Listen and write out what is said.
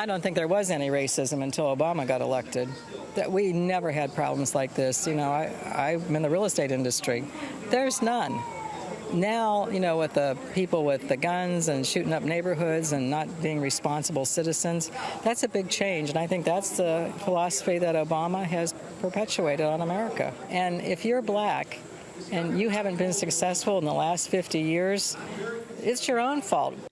I don't think there was any racism until Obama got elected. That we never had problems like this. You know, I, I'm in the real estate industry. There's none. Now, you know, with the people with the guns and shooting up neighborhoods and not being responsible citizens, that's a big change. And I think that's the philosophy that Obama has perpetuated on America. And if you're black and you haven't been successful in the last 50 years, it's your own fault.